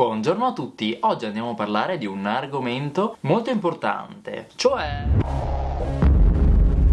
Buongiorno a tutti, oggi andiamo a parlare di un argomento molto importante, cioè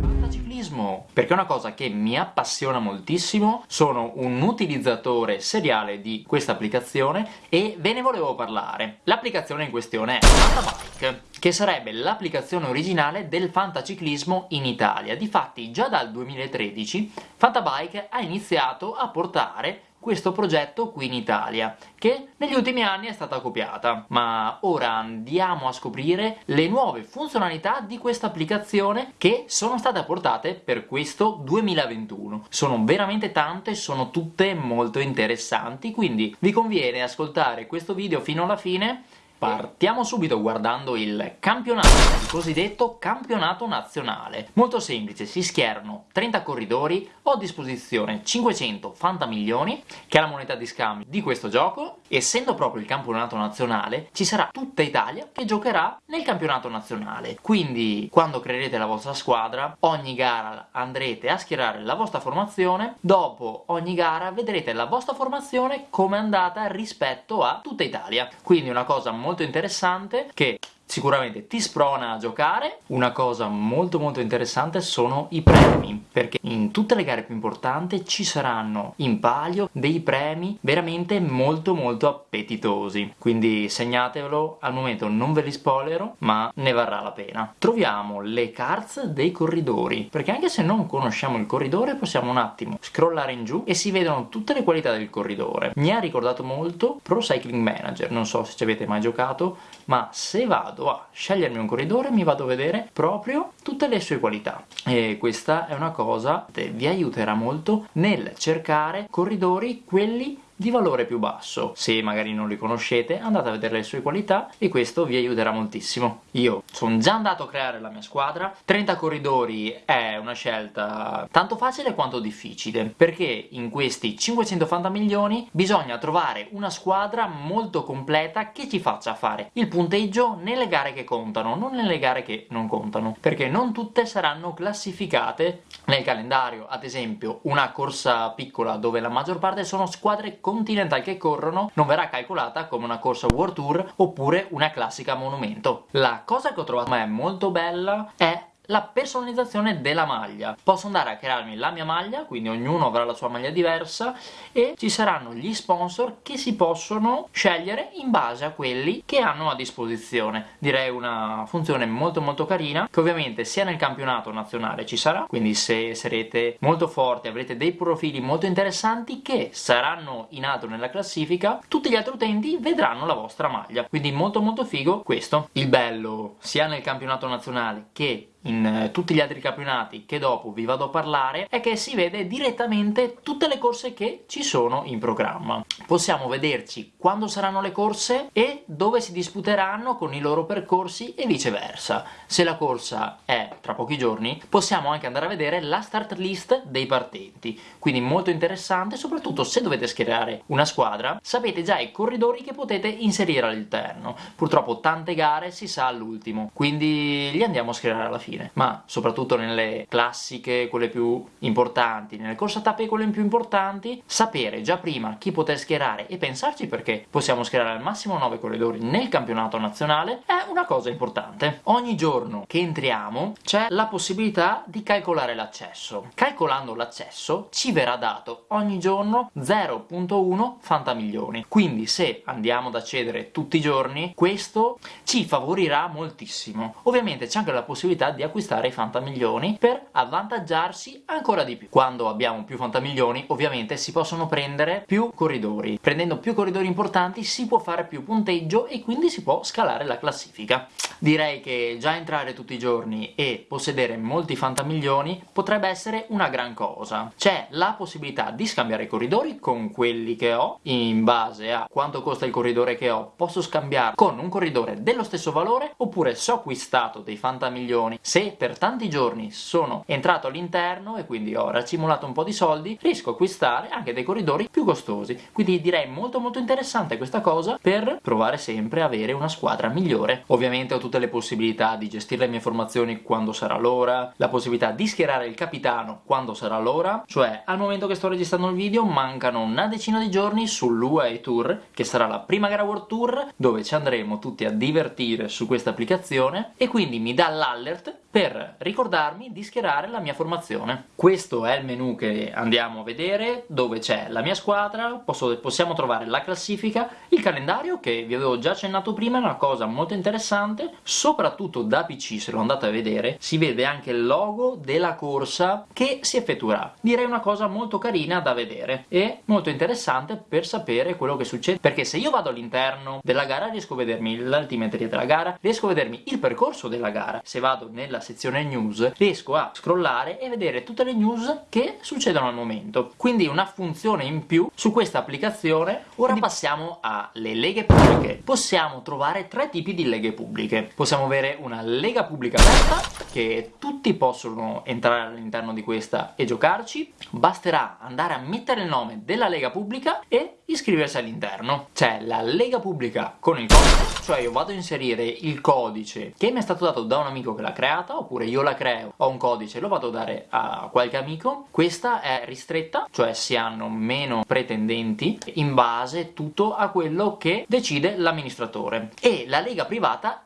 fantasciclismo, perché è una cosa che mi appassiona moltissimo, sono un utilizzatore seriale di questa applicazione e ve ne volevo parlare. L'applicazione in questione è Fantabike, che sarebbe l'applicazione originale del fantaciclismo in Italia. Difatti già dal 2013 Fantabike ha iniziato a portare questo progetto qui in Italia, che negli ultimi anni è stata copiata. Ma ora andiamo a scoprire le nuove funzionalità di questa applicazione che sono state apportate per questo 2021. Sono veramente tante, sono tutte molto interessanti, quindi vi conviene ascoltare questo video fino alla fine Partiamo subito guardando il campionato, il cosiddetto campionato nazionale. Molto semplice, si schierano 30 corridori, ho a disposizione 500 fantamilioni, che è la moneta di scambio di questo gioco, essendo proprio il campionato nazionale, ci sarà tutta Italia che giocherà nel campionato nazionale. Quindi, quando creerete la vostra squadra, ogni gara andrete a schierare la vostra formazione, dopo ogni gara vedrete la vostra formazione come è andata rispetto a tutta Italia. Quindi una cosa molto interessante che sicuramente ti sprona a giocare. Una cosa molto molto interessante sono i premi, perché in tutte le gare più importanti ci saranno in palio dei premi veramente molto molto appetitosi. Quindi segnatevelo, al momento non ve li spoilerò, ma ne varrà la pena. Troviamo le cards dei corridori, perché anche se non conosciamo il corridore possiamo un attimo scrollare in giù e si vedono tutte le qualità del corridore. Mi ha ricordato molto Pro Cycling Manager, non so se ci avete mai giocato, ma se vado vado a scegliermi un corridore mi vado a vedere proprio tutte le sue qualità. E questa è una cosa che vi aiuterà molto nel cercare corridori quelli di valore più basso. Se magari non li conoscete andate a vedere le sue qualità e questo vi aiuterà moltissimo. Io sono già andato a creare la mia squadra, 30 corridori è una scelta tanto facile quanto difficile perché in questi 580 milioni bisogna trovare una squadra molto completa che ci faccia fare il punteggio nelle gare che contano, non nelle gare che non contano perché non tutte saranno classificate nel calendario, ad esempio una corsa piccola dove la maggior parte sono squadre continental che corrono non verrà calcolata come una corsa World Tour oppure una classica monumento. La cosa che ho trovato è molto bella è la personalizzazione della maglia. Posso andare a crearmi la mia maglia, quindi ognuno avrà la sua maglia diversa e ci saranno gli sponsor che si possono scegliere in base a quelli che hanno a disposizione. Direi una funzione molto molto carina che ovviamente sia nel campionato nazionale ci sarà, quindi se sarete molto forti avrete dei profili molto interessanti che saranno in alto nella classifica, tutti gli altri utenti vedranno la vostra maglia. Quindi molto molto figo questo. Il bello sia nel campionato nazionale che in eh, tutti gli altri campionati che dopo vi vado a parlare è che si vede direttamente tutte le corse che ci sono in programma. Possiamo vederci quando saranno le corse e dove si disputeranno con i loro percorsi e viceversa. Se la corsa è tra pochi giorni possiamo anche andare a vedere la start list dei partenti, quindi molto interessante soprattutto se dovete schierare una squadra sapete già i corridori che potete inserire all'interno. Purtroppo tante gare si sa all'ultimo, quindi li andiamo a schierare alla fine fine ma soprattutto nelle classiche quelle più importanti nelle corse a tappe quelle più importanti sapere già prima chi poter schierare e pensarci perché possiamo schierare al massimo 9 corridori nel campionato nazionale è una cosa importante. Ogni giorno che entriamo c'è la possibilità di calcolare l'accesso. Calcolando l'accesso ci verrà dato ogni giorno 0.1 fantamilioni quindi se andiamo ad accedere tutti i giorni questo ci favorirà moltissimo. Ovviamente c'è anche la possibilità di acquistare i fantamilioni per avvantaggiarsi ancora di più. Quando abbiamo più fantamilioni ovviamente si possono prendere più corridori. Prendendo più corridori importanti si può fare più punteggio e quindi si può scalare la classifica. Direi che già entrare tutti i giorni e possedere molti fantamilioni potrebbe essere una gran cosa. C'è la possibilità di scambiare i corridori con quelli che ho, in base a quanto costa il corridore che ho, posso scambiarlo con un corridore dello stesso valore, oppure se ho acquistato dei fantamilioni, se per tanti giorni sono entrato all'interno e quindi ho racimolato un po' di soldi, riesco a acquistare anche dei corridori più costosi. Quindi direi molto molto interessante questa cosa per provare sempre a avere una squadra migliore. Ovviamente ho tutte le possibilità di gestire le mie formazioni quando sarà l'ora, la possibilità di schierare il capitano quando sarà l'ora, cioè al momento che sto registrando il video mancano una decina di giorni sull'UAE Tour, che sarà la prima gara World Tour, dove ci andremo tutti a divertire su questa applicazione, e quindi mi dà l'alert per ricordarmi di schierare la mia formazione. Questo è il menu che andiamo a vedere, dove c'è la mia squadra, posso, possiamo trovare la classifica, il calendario, che vi avevo già accennato prima, è una cosa molto interessante, soprattutto da PC, se lo andate a vedere, si vede anche il logo della corsa che si effettuerà. Direi una cosa molto carina da vedere e molto interessante per sapere quello che succede, perché se io vado all'interno della gara riesco a vedermi l'altimetria della gara, riesco a vedermi il percorso della gara, se vado nella sezione news riesco a scrollare e vedere tutte le news che succedono al momento. Quindi una funzione in più su questa applicazione. Ora passiamo alle leghe pubbliche. Possiamo trovare tre tipi di leghe pubbliche. Possiamo avere una lega pubblica aperta, che tutti possono entrare all'interno di questa e giocarci. Basterà andare a mettere il nome della lega pubblica e iscriversi all'interno. C'è la lega pubblica con il codice, cioè io vado a inserire il codice che mi è stato dato da un amico che l'ha creata, oppure io la creo, ho un codice lo vado a dare a qualche amico. Questa è ristretta, cioè si hanno meno pretendenti in base tutto a quello che decide l'amministratore. E la lega privata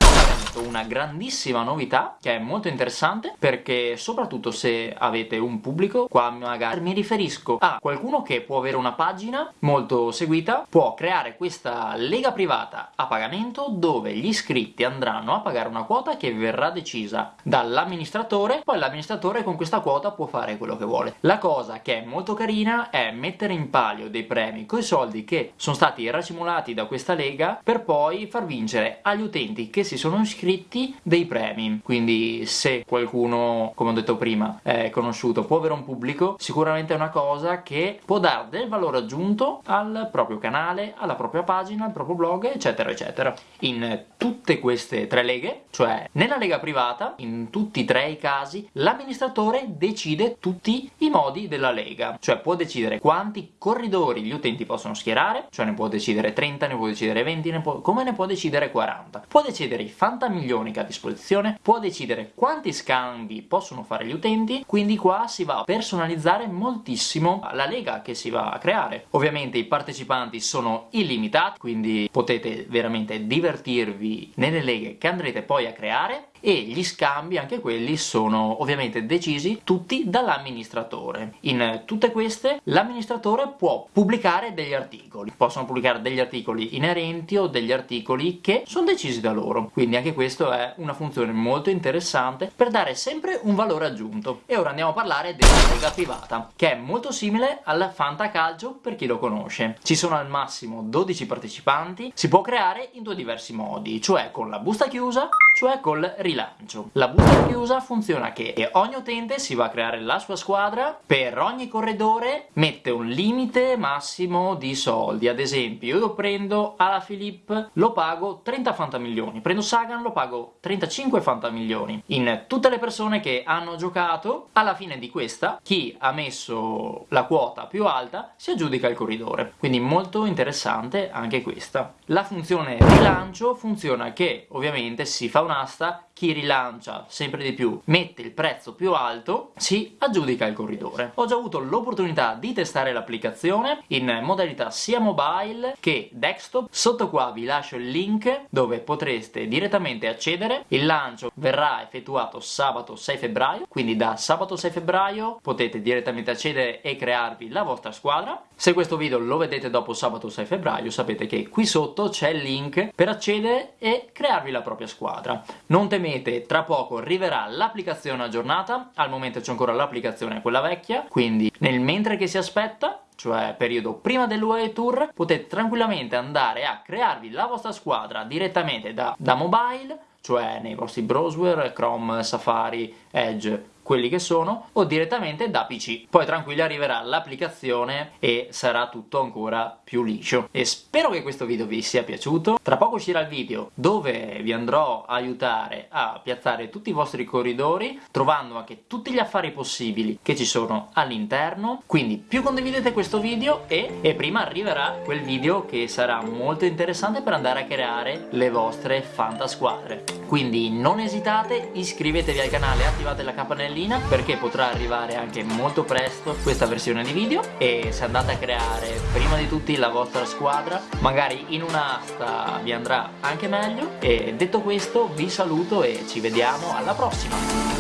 una grandissima novità che è molto interessante perché soprattutto se avete un pubblico qua magari mi riferisco a qualcuno che può avere una pagina molto seguita può creare questa lega privata a pagamento dove gli iscritti andranno a pagare una quota che verrà decisa dall'amministratore poi l'amministratore con questa quota può fare quello che vuole. La cosa che è molto carina è mettere in palio dei premi con i soldi che sono stati racimolati da questa lega per poi far vincere agli utenti che si sono iscritti iscritti dei premi. Quindi se qualcuno come ho detto prima è conosciuto può avere un pubblico sicuramente è una cosa che può dare del valore aggiunto al proprio canale alla propria pagina al proprio blog eccetera eccetera. In tutte queste tre leghe cioè nella lega privata in tutti e tre i casi l'amministratore decide tutti i modi della lega. Cioè può decidere quanti corridori gli utenti possono schierare cioè ne può decidere 30 ne può decidere 20 ne può, come ne può decidere 40 può decidere i fantasmi milioni che ha a disposizione, può decidere quanti scambi possono fare gli utenti, quindi qua si va a personalizzare moltissimo la lega che si va a creare. Ovviamente i partecipanti sono illimitati, quindi potete veramente divertirvi nelle leghe che andrete poi a creare e gli scambi, anche quelli, sono ovviamente decisi tutti dall'amministratore. In tutte queste l'amministratore può pubblicare degli articoli, possono pubblicare degli articoli inerenti o degli articoli che sono decisi da loro, quindi anche questo è una funzione molto interessante per dare sempre un valore aggiunto. E ora andiamo a parlare della lega privata, che è molto simile al Fantacalcio per chi lo conosce. Ci sono al massimo 12 partecipanti, si può creare in due diversi modi, cioè con la busta chiusa, cioè col rilancio. La busta chiusa funziona che ogni utente si va a creare la sua squadra, per ogni corredore mette un limite massimo di soldi, ad esempio io prendo Ala Philippe, lo pago 30 fantamilioni, prendo Sagan, lo pago 35 fantamilioni. In tutte le persone che hanno giocato, alla fine di questa, chi ha messo la quota più alta si aggiudica il corridore, quindi molto interessante anche questa. La funzione rilancio funziona che ovviamente si fa un'asta chi rilancia sempre di più mette il prezzo più alto, si aggiudica il corridore. Ho già avuto l'opportunità di testare l'applicazione in modalità sia mobile che desktop. Sotto qua vi lascio il link dove potreste direttamente accedere. Il lancio verrà effettuato sabato 6 febbraio, quindi da sabato 6 febbraio potete direttamente accedere e crearvi la vostra squadra. Se questo video lo vedete dopo sabato 6 febbraio sapete che qui sotto c'è il link per accedere e crearvi la propria squadra. Non temete tra poco arriverà l'applicazione aggiornata, al momento c'è ancora l'applicazione quella vecchia, quindi nel mentre che si aspetta cioè periodo prima dell'UAE Tour, potete tranquillamente andare a crearvi la vostra squadra direttamente da, da mobile, cioè nei vostri browser, Chrome, Safari, Edge, quelli che sono o direttamente da PC. Poi tranquilli arriverà l'applicazione e sarà tutto ancora più liscio. E spero che questo video vi sia piaciuto. Tra poco uscirà il video dove vi andrò a aiutare a piazzare tutti i vostri corridori trovando anche tutti gli affari possibili che ci sono all'interno. Quindi più condividete questo video e, e prima arriverà quel video che sarà molto interessante per andare a creare le vostre fantasquadre. Quindi non esitate, iscrivetevi al canale attivate la campanellina perché potrà arrivare anche molto presto questa versione di video e se andate a creare prima di tutti la vostra squadra magari in un'asta vi andrà anche meglio e detto questo vi saluto e ci vediamo alla prossima!